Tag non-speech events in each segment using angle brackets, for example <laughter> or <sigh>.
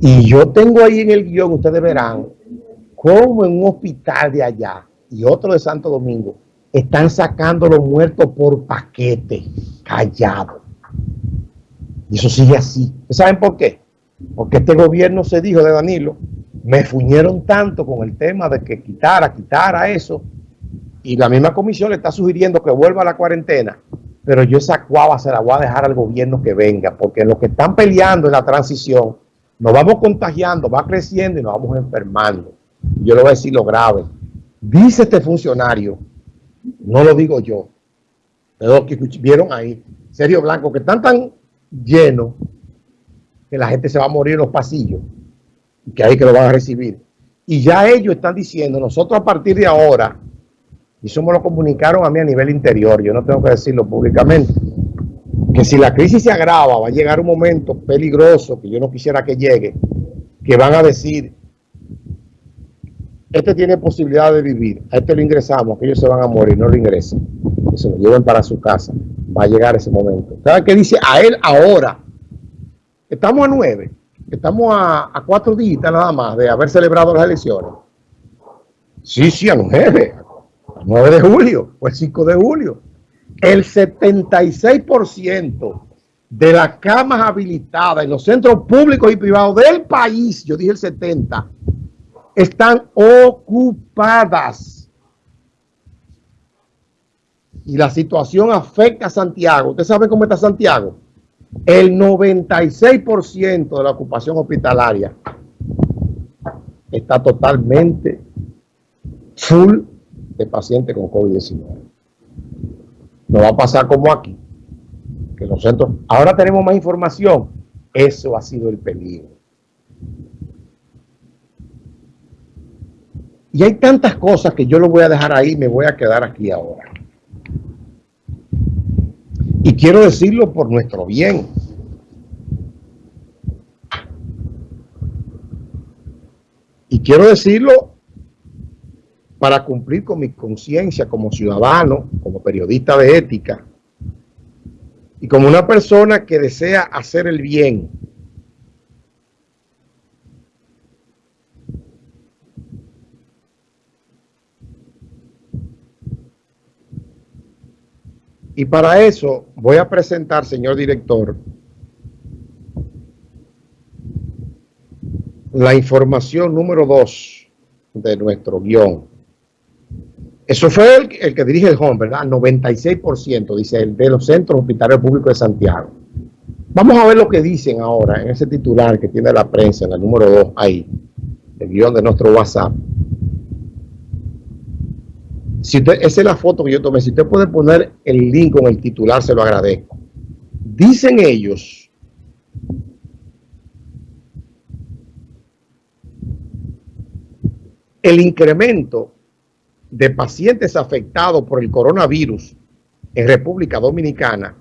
Y yo tengo ahí en el guion, ustedes verán, como en un hospital de allá y otro de Santo Domingo, están sacando los muertos por paquete, callado. Y eso sigue así. ¿Saben por qué? Porque este gobierno se dijo de Danilo, me fuñeron tanto con el tema de que quitara, quitara eso, y la misma comisión le está sugiriendo que vuelva a la cuarentena, pero yo esa cuava se la voy a dejar al gobierno que venga, porque los que están peleando en la transición, nos vamos contagiando, va creciendo y nos vamos enfermando. Yo le voy a decir lo grave. Dice este funcionario, no lo digo yo, pero que vieron ahí, Sergio Blanco, que están tan llenos que la gente se va a morir en los pasillos y que ahí que lo van a recibir. Y ya ellos están diciendo, nosotros a partir de ahora, y eso me lo comunicaron a mí a nivel interior, yo no tengo que decirlo públicamente, que si la crisis se agrava, va a llegar un momento peligroso que yo no quisiera que llegue, que van a decir, este tiene posibilidad de vivir, a este lo ingresamos, que ellos se van a morir, no lo ingresen, que se lo lleven para su casa, va a llegar ese momento. ¿Sabe qué dice a él ahora? Estamos a nueve, estamos a, a cuatro días nada más de haber celebrado las elecciones. Sí, sí, a nueve, 9 de julio o el 5 de julio. El 76% de las camas habilitadas en los centros públicos y privados del país, yo dije el 70, están ocupadas. Y la situación afecta a Santiago. ¿Usted sabe cómo está Santiago? El 96% de la ocupación hospitalaria está totalmente full de pacientes con COVID-19. No va a pasar como aquí, que los centros... Ahora tenemos más información. Eso ha sido el peligro. Y hay tantas cosas que yo lo voy a dejar ahí, me voy a quedar aquí ahora. Y quiero decirlo por nuestro bien. Y quiero decirlo para cumplir con mi conciencia como ciudadano, como periodista de ética y como una persona que desea hacer el bien. Y para eso voy a presentar, señor director, la información número dos de nuestro guion. Eso fue el, que dirige el home, ¿verdad? 96%, dice el de los centros hospitalarios públicos de Santiago. Vamos a ver lo que dicen ahora en ese titular que tiene la prensa, en el número 2, ahí, el guion de nuestro WhatsApp. Si esa es la foto que yo tomé. Si usted puede poner el link con el titular, se lo agradezco. Dicen ellos el incremento de pacientes afectados por el coronavirus en República Dominicana,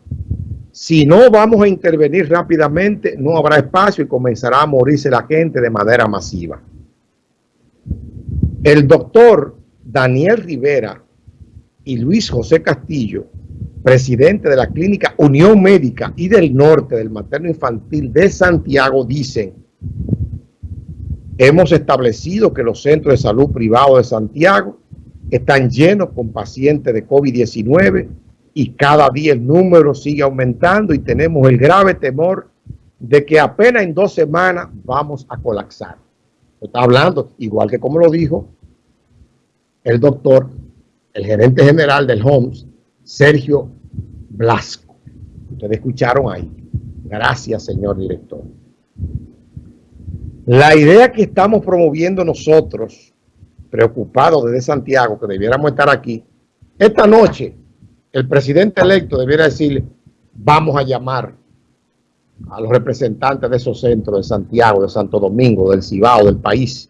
si no vamos a intervenir rápidamente, no habrá espacio y comenzará a morirse la gente de manera masiva. El doctor Daniel Rivera y Luis José Castillo, presidente de la clínica Unión Médica y del Norte del Materno Infantil de Santiago, dicen, hemos establecido que los centros de salud privados de Santiago están llenos con pacientes de COVID-19 y cada día el número sigue aumentando y tenemos el grave temor de que apenas en dos semanas vamos a colapsar. Está hablando, igual que como lo dijo el doctor, el gerente general del HOMS, Sergio Blasco. Ustedes escucharon ahí. Gracias, señor director. La idea que estamos promoviendo nosotros preocupado desde Santiago, que debiéramos estar aquí, esta noche el presidente electo debiera decirle, vamos a llamar a los representantes de esos centros de Santiago, de Santo Domingo, del Cibao, del país.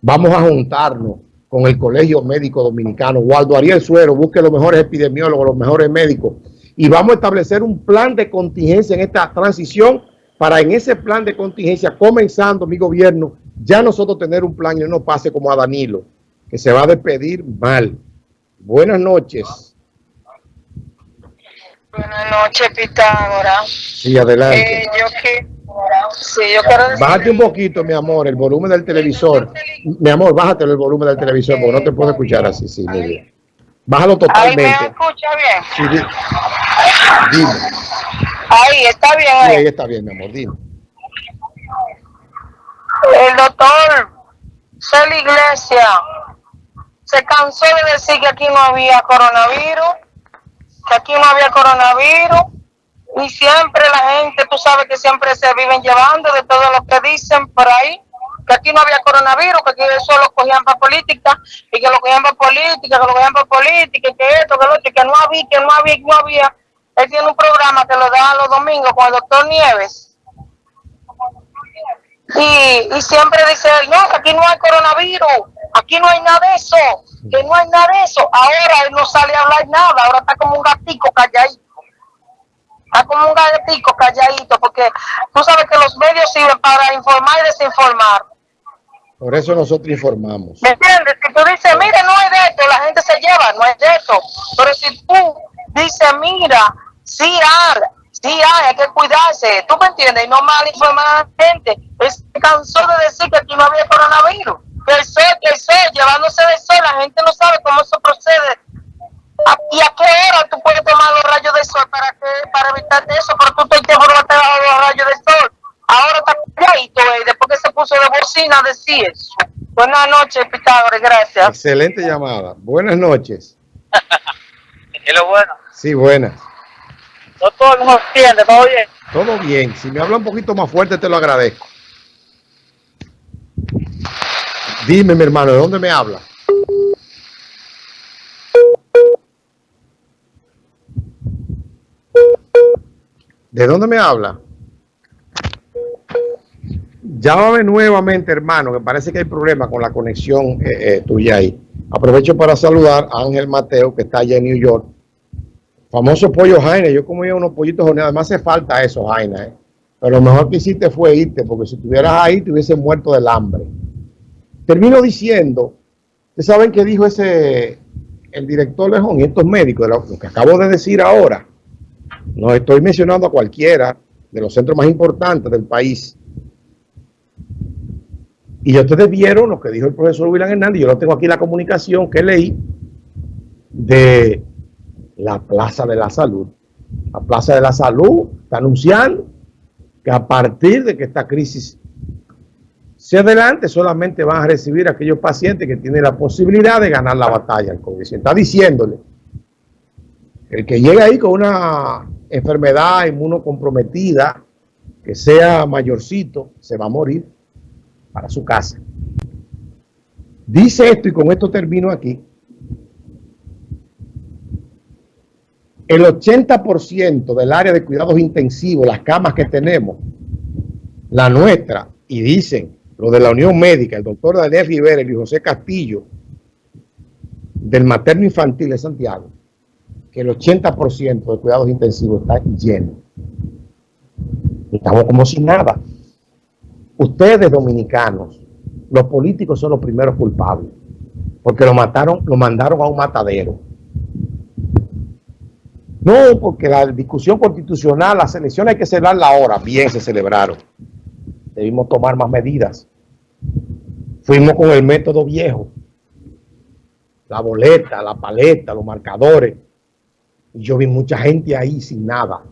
Vamos a juntarnos con el Colegio Médico Dominicano. Waldo Ariel Suero, busque los mejores epidemiólogos, los mejores médicos. Y vamos a establecer un plan de contingencia en esta transición para en ese plan de contingencia, comenzando mi gobierno, ya nosotros tener un plan y no pase como a Danilo que se va a despedir mal. Buenas noches. Buenas noches, Pitágoras. Sí, adelante. Eh, yo, que, Sí, yo quiero decir... Bájate un poquito, mi amor, el volumen del televisor. Mi amor, bájate el volumen del televisor porque no te puedo escuchar así, sí, bien. Bájalo totalmente. Ahí me escucha bien. Sí, dime. Ahí, está bien. Ahí. ahí está bien, mi amor, dime. El doctor Cel Iglesia se cansó de decir que aquí no había coronavirus, que aquí no había coronavirus, y siempre la gente, tú sabes que siempre se viven llevando de todo lo que dicen por ahí, que aquí no había coronavirus, que aquí eso lo cogían para política, y que lo cogían para política, que lo cogían para política, y que esto, que lo otro, que no había, que no había, que no había. Él tiene un programa que lo da los domingos con el doctor Nieves. Y, y siempre dice él, no, que aquí no hay coronavirus, aquí no hay nada de eso, que no hay nada de eso. Ahora él no sale a hablar nada, ahora está como un gatico calladito. Está como un gatito calladito, porque tú sabes que los medios sirven para informar y desinformar. Por eso nosotros informamos. ¿Me entiendes? Si tú dices, mira, no hay de esto, la gente se lleva, no hay de esto. Pero si tú dices, mira, sí hay, sí hay, hay que cuidarse, ¿tú me entiendes? Y no mal informar a la gente. Es cansó de decir que aquí no había coronavirus. Que el sol, que el sol, llevándose de sol, la gente no sabe cómo eso procede. ¿Y a qué hora tú puedes tomar los rayos de sol para que para evitar eso? Pero tú te tiempo no te los rayos de sol. Ahora está calladito, eh, después que se puso de bocina, decir eso. Buenas noches, Pitágoras, gracias. Excelente llamada. Buenas noches. <laughs> ¿Es lo bueno? Sí, buenas. todo el mundo entiende, todo bien. Todo bien. Si me habla un poquito más fuerte, te lo agradezco. Dime, mi hermano, ¿de dónde me habla? ¿De dónde me habla? Llámame nuevamente, hermano, que parece que hay problema con la conexión eh, eh, tuya ahí. Aprovecho para saludar a Ángel Mateo, que está allá en New York. Famoso pollo Jaina. Yo comía unos pollitos horneados. Además hace falta eso, Jaina. ¿eh? Pero lo mejor que hiciste fue irte, porque si estuvieras ahí te hubiese muerto del hambre. Termino diciendo, ustedes saben que dijo ese, el director Lejón y estos médicos, lo, que acabo de decir ahora, no estoy mencionando a cualquiera de los centros más importantes del país. Y ustedes vieron lo que dijo el profesor William Hernández, yo lo tengo aquí la comunicación que leí de la Plaza de la Salud. La Plaza de la Salud está anunciando que a partir de que esta crisis si adelante solamente van a recibir aquellos pacientes que tienen la posibilidad de ganar la batalla al COVID. está diciéndole el que llega ahí con una enfermedad inmunocomprometida, que sea mayorcito, se va a morir para su casa. Dice esto y con esto termino aquí. El 80% del área de cuidados intensivos, las camas que tenemos, la nuestra, y dicen lo de la Unión Médica, el doctor Daniel Rivera y José Castillo, del materno infantil de Santiago, que el 80% de cuidados intensivos está lleno. Estamos como sin nada. Ustedes dominicanos, los políticos son los primeros culpables, porque lo mataron, lo mandaron a un matadero. No, porque la discusión constitucional, las elecciones hay que celebrarla ahora. Bien, se celebraron debimos tomar más medidas. Fuimos con el método viejo, la boleta, la paleta, los marcadores. Y yo vi mucha gente ahí sin nada.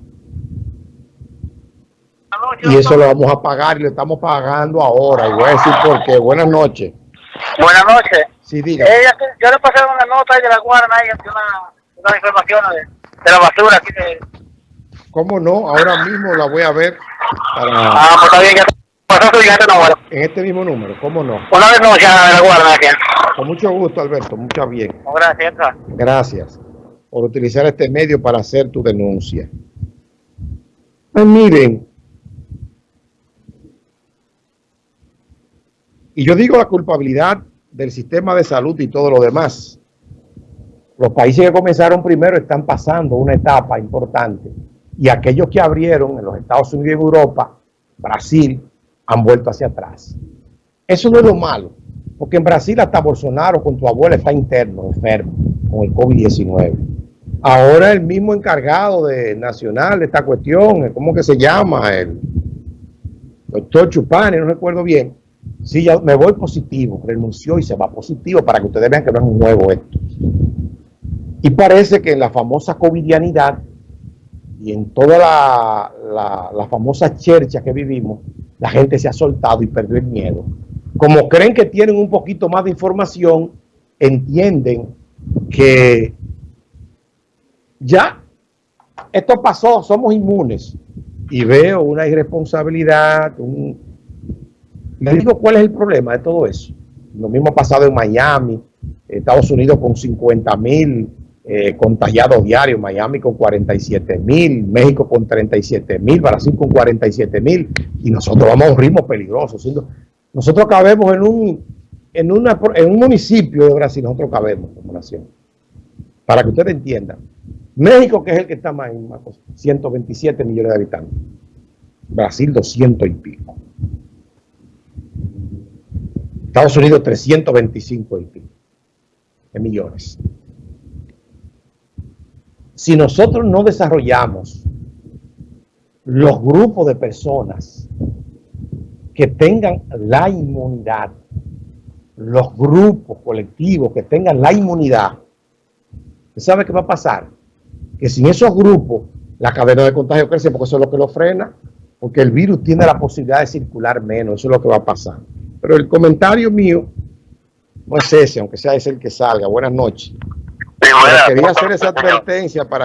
Y eso lo vamos a pagar y lo estamos pagando ahora. Y voy a decir por qué. Buenas noches. Buenas noches. Sí, diga. yo le pasé una nota ahí de la guarda, ahí, una, una información de, la basura aquí de... ¿Cómo no? Ahora mismo la voy a ver. Ah, pues está bien. En este mismo número, ¿cómo no? Una vez no, ya la guarda aquí. Con mucho gusto, Alberto, mucho bien. gracias. Gracias por utilizar este medio para hacer tu denuncia. Pues miren, y yo digo la culpabilidad del sistema de salud y todo lo demás. Los países que comenzaron primero están pasando una etapa importante y aquellos que abrieron en los Estados Unidos y Europa, Brasil, han vuelto hacia atrás. Eso no es lo malo, porque en Brasil hasta Bolsonaro con tu abuela está interno, enfermo, con el COVID-19. Ahora el mismo encargado de nacional de esta cuestión, ¿cómo que se llama? El, doctor Chupani, no recuerdo bien, sí, ya me voy positivo, renunció y se va positivo para que ustedes vean que no es un nuevo esto. Y parece que en la famosa covidianidad y en toda la, la, la famosa chercha que vivimos, la gente se ha soltado y perdió el miedo. Como creen que tienen un poquito más de información, entienden que ya esto pasó, somos inmunes. Y veo una irresponsabilidad, un... les digo cuál es el problema de todo eso. Lo mismo ha pasado en Miami, Estados Unidos con 50 mil eh, contagiados diarios, Miami con 47 mil, México con 37 mil, Brasil con 47 mil, y nosotros vamos a un ritmo peligroso. Nosotros cabemos en un, en un municipio de Brasil, nosotros cabemos como nación. Para que ustedes entiendan. México, que es el que está más, en 127 millones de habitantes. Brasil, 200 y pico. Estados Unidos, 325 y pico de millones. Si nosotros no desarrollamos los grupos de personas que tengan la inmunidad, los grupos colectivos que tengan la inmunidad, ¿sabe qué va a pasar? Que sin esos grupos la cadena de contagio crece porque eso es lo que lo frena, porque el virus tiene la posibilidad de circular menos, eso es lo que va a pasar. Pero el comentario mío no es ese, aunque sea ese el que salga. Buenas noches. Quería hacer esa advertencia para